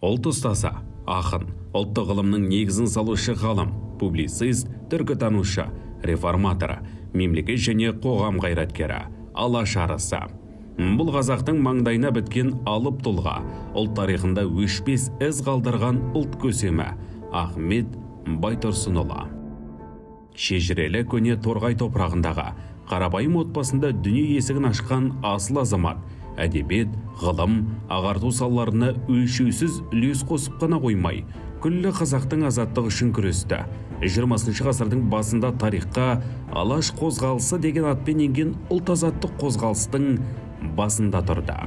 ұлт ұстазы ақын ұлттық ғылымның негізін салушы ғалым публицист түркітанушы реформатор мемлекет және қоғам қайраткері алаш арысы. Бұл қазақтың маңдайына біткен алып тұлға ұлт тарихында өшпес із қалдырған ұлт көсемі ахмет байтұрсынұлы. Шежірелі көне торғай топырағындағы қарапайым отбасында дүние есігін ашқан асыл азамат әдебиет ғылым ағарту салаларына өлшеусіз үлес қосып қана қоймай күллі қазақтың азаттығы үшін күресті. жиырмасыншы ғасырдың басында тарихқа алаш қозғалысы деген атпен енген ұлт азаттық қозғалыстың басында тұрды.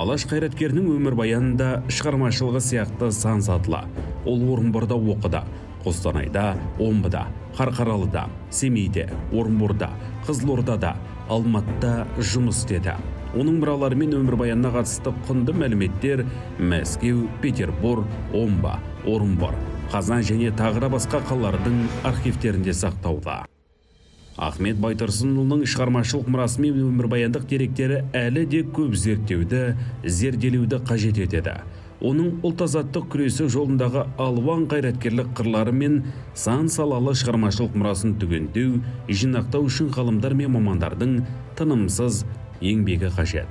Алаш қайраткерінің өмірбаянында шығармашылығы сияқты сан сатылы ол орынборда оқыды қостанайда омбыда қарқаралыда семейде орынборда қызылордада алматыда жұмыс істеді. Оның мұралары мен өмірбаянына қатысты құнды мәліметтер мәскеу петербург омбы орынбор қазан және тағы да басқа қалалардың архивтерінде сақтаулы ахмет байтұрсынұлының шығармашылық мұрасы мен өмірбаяндық деректері әлі де көп зерттеуді зерделеуді қажет етеді. Оның ұлт азаттық күресі жолындағы алуан қайраткерлік қырлары мен сан салалы шығармашылық мұрасын түгендеу жинақтау үшін ғалымдар мен мамандардың тынымсыз еңбегі қажет.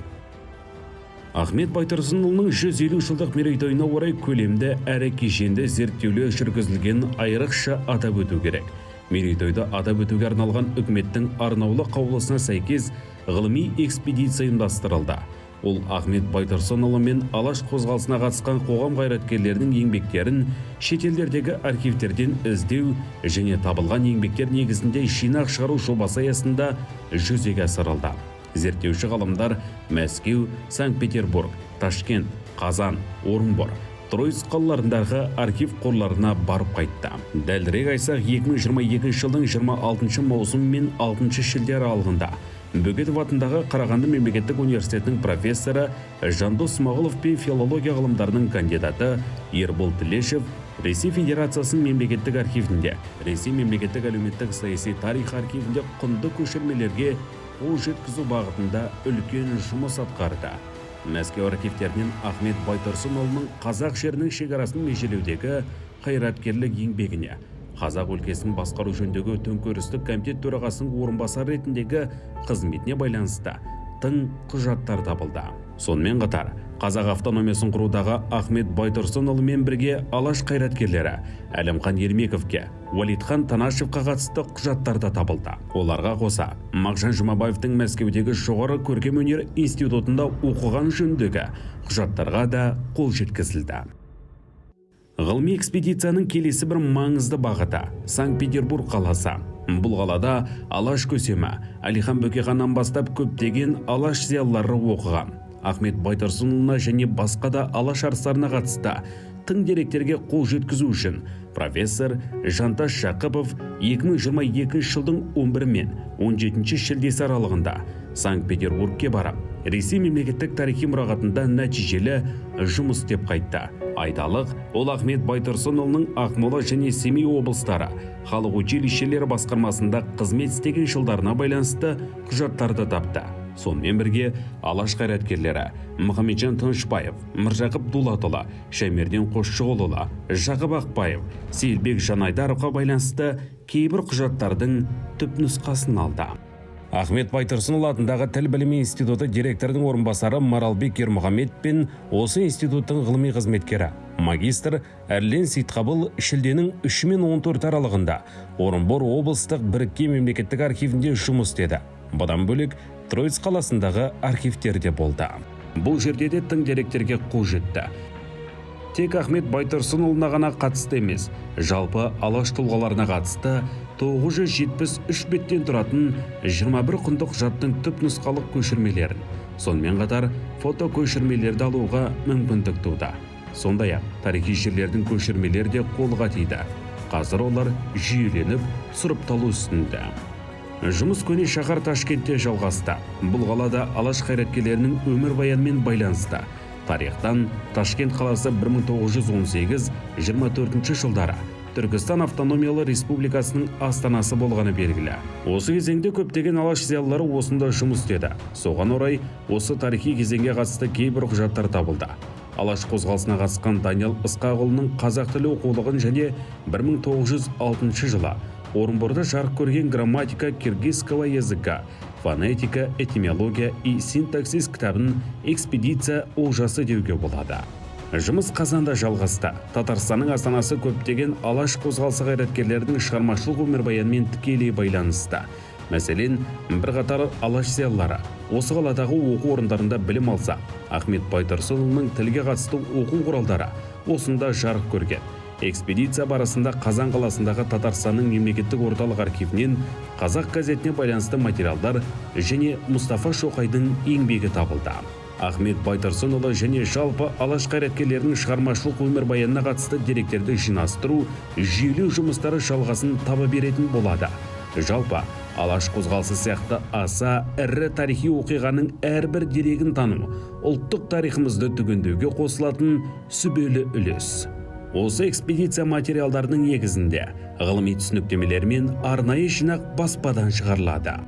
Ахмет байтұрсынұлының 150 жылдық мерейтойына орай көлемді әрі кешенді зерттеулер жүргізілгенін айрықша атап өту керек. Мерейтойды атап өтуге арналған үкіметтің арнаулы қаулысына сәйкес ғылыми экспедиция ұйымдастырылды. Ол ахмет байтұрсынұлы мен алаш қозғалысына қатысқан қоғам қайраткерлерінің еңбектерін шетелдердегі архивтерден іздеу және табылған еңбектер негізінде жинақ шығару жобасы аясында жүзеге асырылды. Зерттеуші ғалымдар мәскеу санкт петербург ташкент қазан орынбор тройц қалаларындағы архив қорларына барып қайтты. Дәлірек айтсақ 2022 жылдың 26 маусым мен 6 шілде аралығында бөкетов атындағы қарағанды мемлекеттік университетінің профессоры жандос смағұлов пен филология ғылымдарының кандидаты ербол тілешев ресей федерациясының мемлекеттік архивінде ресей мемлекеттік әлеуметтік саяси тарих архивінде құнды көшірмелерге қол жеткізу бағытында үлкен жұмыс атқарды. Мәскеу архивтерінен ахмет байтұрсынұлының қазақ жерінің шекарасын межелеудегі қайраткерлік еңбегіне қазақ өлкесін басқару жөніндегі төңкерістік комитет төрағасының орынбасары ретіндегі қызметіне байланысты тың құжаттар табылды. Сонымен қатар қазақ автономиясын құрудағы ахмет байтұрсынұлымен бірге алаш қайраткерлері әлімхан ермековке уалитхан танашевқа қатысты құжаттар да табылды. Оларға қоса мағжан жұмабаевтың мәскеудегі жоғары көркемөнер институтында оқыған жөніндегі құжаттарға да қол жеткізілді. Ғылыми экспедицияның келесі бір маңызды бағыты санкт-петербург қаласы. Бұл қалада алаш көсемі әлихан бөкейханнан бастап көптеген алаш зиялылары оқыған. Ахмет байтұрсынұлына және басқа да алаш арыстарына қатысты тың деректерге қол жеткізу үшін профессор жантас жақыпов 2022 жылдың 11 мен 17 шілдесі аралығында санкт петербургке барып ресей мемлекеттік тарихи мұрағатында нәтижелі жұмыс істеп қайтты. Айталық ол ахмет байтұрсынұлының ақмола және семей облыстары халық училищелері басқармасында қызмет істеген жылдарына байланысты құжаттарды тапты. Сонымен бірге алаш қайраткерлері мұхамеджан тынышбаев міржақып дулатұлы шәмерден қосшығұлұлы жақып ақбаев сейілбек жанайдаровқа байланысты кейбір құжаттардың түпнұсқасын алды. Ахмет байтұрсынұлы атындағы тіл білімі институты директорының орынбасары маралбек ермұхамед пен осы институттың ғылыми қызметкері магистр әрлен сейтқабыл шілденің 3 мен 14 аралығында орынбор облыстық біріккен мемлекеттік архивінде жұмыс істеді. Бұдан бөлек троиц қаласындағы архивтерде болды. Бұл жерде де тың деректерге қол жетті. Тек ахмет байтұрсынұлына ғана қатысты емес жалпы алаш тұлғаларына қатысты 973 беттен тұратын 21 құнды құжаттың түпнұсқалық көшірмелерін сонымен қатар фото көшірмелерді алуға мүмкіндік туды. Сондай ақ тарихи жерлердің көшірмелері де қолға тиді. Қазір олар жүйеленіп сұрыпталу үстінде. Жұмыс көне шаһар ташкентте жалғасты. Бұл қалада алаш қайраткерлерінің өмірбаянымен байланысты. Тарихтан ташкент қаласы 1918-24 жылдары түркістан автономиялы республикасының астанасы болғаны белгілі. Осы кезеңде көптеген алаш зиялылары осында жұмыс істеді. Соған орай осы тарихи кезеңге қатысты кейбір құжаттар табылды. Алаш қозғалысына қатысқан даниял ысқақұлының қазақ тілі оқулығын және 1906 жылы орынборда жарық көрген грамматика киргизского языка фонетика этимология и синтаксис кітабын экспедиция олжасы деуге болады. Жұмыс қазанда жалғасты. Татарстанның астанасы көптеген алаш қозғалысы қайраткерлерінің шығармашылық өмірбаянымен тікелей байланысты. Мәселен бірқатар алаш зиялылары осы қаладағы оқу орындарында білім алса. Ахмет байтұрсынұлының тілге қатысты оқу құралдары осында жарық көрген. Экспедиция барысында қазан қаласындағы татарстанның мемлекеттік орталық архивінен қазақ газетіне байланысты материалдар және мұстафа шоқайдың еңбегі табылды. Ахмет байтұрсынұлы және жалпы алаш қайраткерлерінің шығармашылық өмірбаянына қатысты деректерді жинастыру жүйелеу жұмыстары жалғасын таба беретін болады. Жалпы алаш қозғалысы сияқты аса ірі тарихи оқиғаның әрбір дерегін тану ұлттық тарихымызды түгендеуге қосылатын сүбелі үлес. Осы экспедиция материалдарының негізінде ғылыми түсініктемелер мен арнайы жинақ баспадан шығарылады.